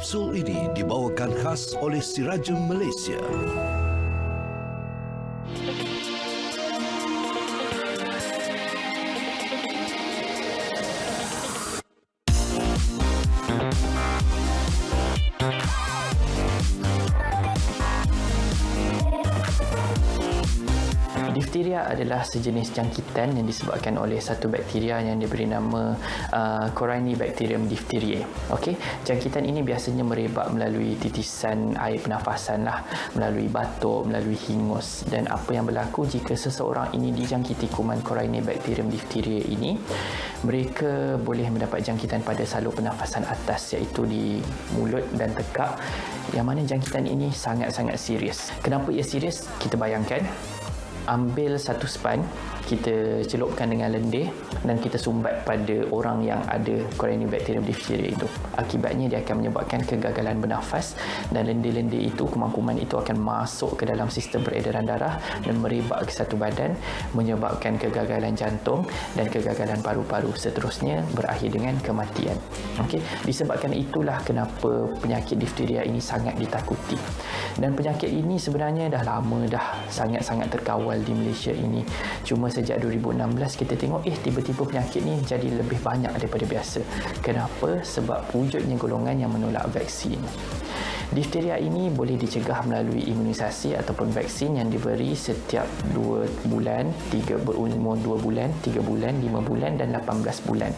Kapsul ini dibawakan khas oleh Sirajem Malaysia. Difteria adalah sejenis jangkitan yang disebabkan oleh satu bakteria yang diberi nama uh, Corynebacterium diphtheriae. Okey, jangkitan ini biasanya merebak melalui titisan air pernafasan lah, melalui batuk, melalui hingus dan apa yang berlaku jika seseorang ini dijangkiti kuman Corynebacterium diphtheriae ini, mereka boleh mendapat jangkitan pada salur pernafasan atas iaitu di mulut dan tekak yang mana jangkitan ini sangat-sangat serius. Kenapa ia serius? Kita bayangkan ambil satu span kita celupkan dengan lendir dan kita sumbat pada orang yang ada Corynebacterium diphtheria itu. Akibatnya dia akan menyebabkan kegagalan bernafas dan lendir-lendir itu, kuman-kuman itu akan masuk ke dalam sistem peredaran darah dan merebak ke satu badan menyebabkan kegagalan jantung dan kegagalan paru-paru seterusnya berakhir dengan kematian. Okey, disebabkan itulah kenapa penyakit diphtheria ini sangat ditakuti. Dan penyakit ini sebenarnya dah lama dah sangat-sangat terkawal di Malaysia ini. Cuma sejak 2016 kita tengok eh tiba-tiba penyakit ni jadi lebih banyak daripada biasa. Kenapa? Sebab wujudnya golongan yang menolak vaksin. Difteria ini boleh dicegah melalui imunisasi ataupun vaksin yang diberi setiap 2 bulan, 3 berumur 2 bulan, 3 bulan, 5 bulan dan 18 bulan.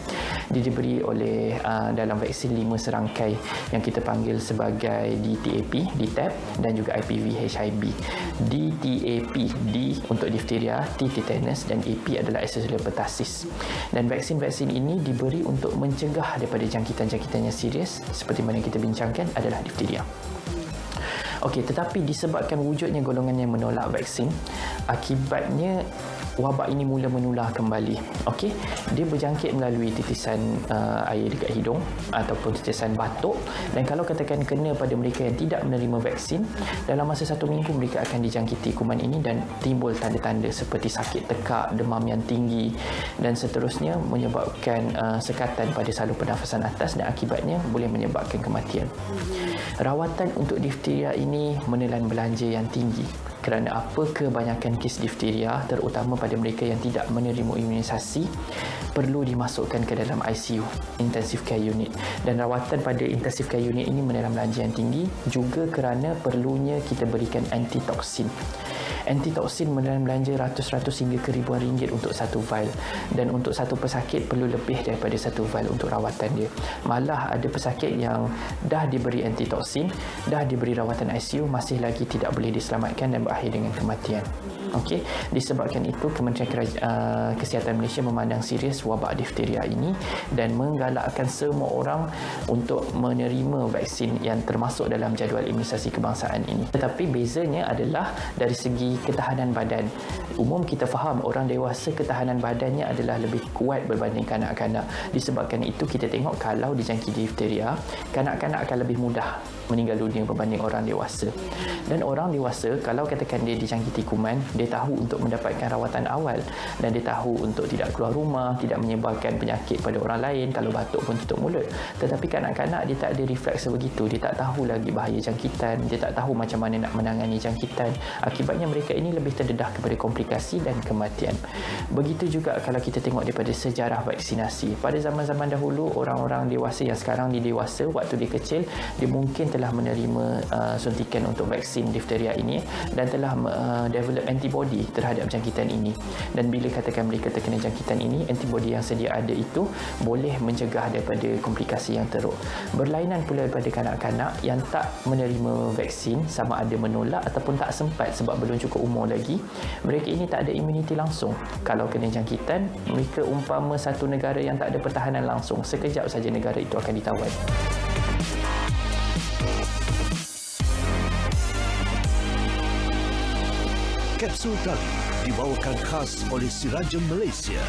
Dia diberi oleh uh, dalam vaksin 5 serangkai yang kita panggil sebagai DTAP, DTaP dan juga IPV HIB. DTAP, D untuk difteria, T tetanus dan AP adalah Ascellus pertussis. Dan vaksin-vaksin ini diberi untuk mencegah daripada jangkitan-jangkitan yang serius seperti mana kita bincangkan adalah difteria. Okey, tetapi disebabkan wujudnya golongan yang menolak vaksin, akibatnya wabak ini mula menular kembali. Okey, dia berjangkit melalui titisan uh, air dekat hidung ataupun titisan batuk dan kalau katakan kena pada mereka yang tidak menerima vaksin, dalam masa satu minggu mereka akan dijangkiti kuman ini dan timbul tanda-tanda seperti sakit tekak, demam yang tinggi dan seterusnya menyebabkan uh, sekatan pada salur pernafasan atas dan akibatnya boleh menyebabkan kematian. Rawatan untuk difteria ini menelan belanja yang tinggi kerana apa kebanyakan kes difteria terutama pada mereka yang tidak menerima imunisasi perlu dimasukkan ke dalam ICU intensive care unit. Dan rawatan pada intensive care unit ini menelan belanja yang tinggi juga kerana perlunya kita berikan antitoksin. Antitoksin menelan belanja ratus-ratus hingga ke ribuan ringgit untuk satu vial. Dan untuk satu pesakit perlu lebih daripada satu vial untuk rawatan dia. Malah ada pesakit yang dah diberi antitoksin, dah diberi rawatan ICU masih lagi tidak boleh diselamatkan dan berakhir dengan kematian. Okey, disebabkan itu Kementerian Keraj- uh, Kesihatan Malaysia memandang serius wabak difteria ini dan menggalakkan semua orang untuk menerima vaksin yang termasuk dalam jadual imunisasi kebangsaan ini. Tetapi bezanya adalah dari segi ketahanan badan. Umum kita faham orang dewasa ketahanan badannya adalah lebih kuat berbanding kanak-kanak. Disebabkan itu kita tengok kalau dijangkiti difteria, kanak-kanak akan lebih mudah meninggal dunia berbanding orang dewasa. Dan orang dewasa kalau katakan dia dijangkiti kuman, dia tahu untuk mendapatkan rawatan awal dan dia tahu untuk tidak keluar rumah, tidak menyebarkan penyakit pada orang lain, kalau batuk pun tutup mulut. Tetapi kanak-kanak dia tak ada refleks begitu, dia tak tahu lagi bahaya jangkitan, dia tak tahu macam mana nak menangani jangkitan. Akibatnya mereka ini lebih terdedah kepada komplikasi dan kematian. Begitu juga kalau kita tengok daripada sejarah vaksinasi. Pada zaman-zaman dahulu, orang-orang dewasa yang sekarang di dewasa, waktu dia kecil, dia mungkin telah menerima uh, suntikan untuk vaksin difteria ini dan telah uh, develop antibody terhadap jangkitan ini. Dan bila katakan mereka terkena jangkitan ini, antibody yang sedia ada itu boleh mencegah daripada komplikasi yang teruk. Berlainan pula daripada kanak-kanak yang tak menerima vaksin sama ada menolak ataupun tak sempat sebab belum cukup umur lagi, mereka ini tak ada imuniti langsung. Kalau kena jangkitan, mereka umpama satu negara yang tak ada pertahanan langsung, sekejap saja negara itu akan ditawan. Kapsul tadi dibawakan khas oleh Sirajem Malaysia.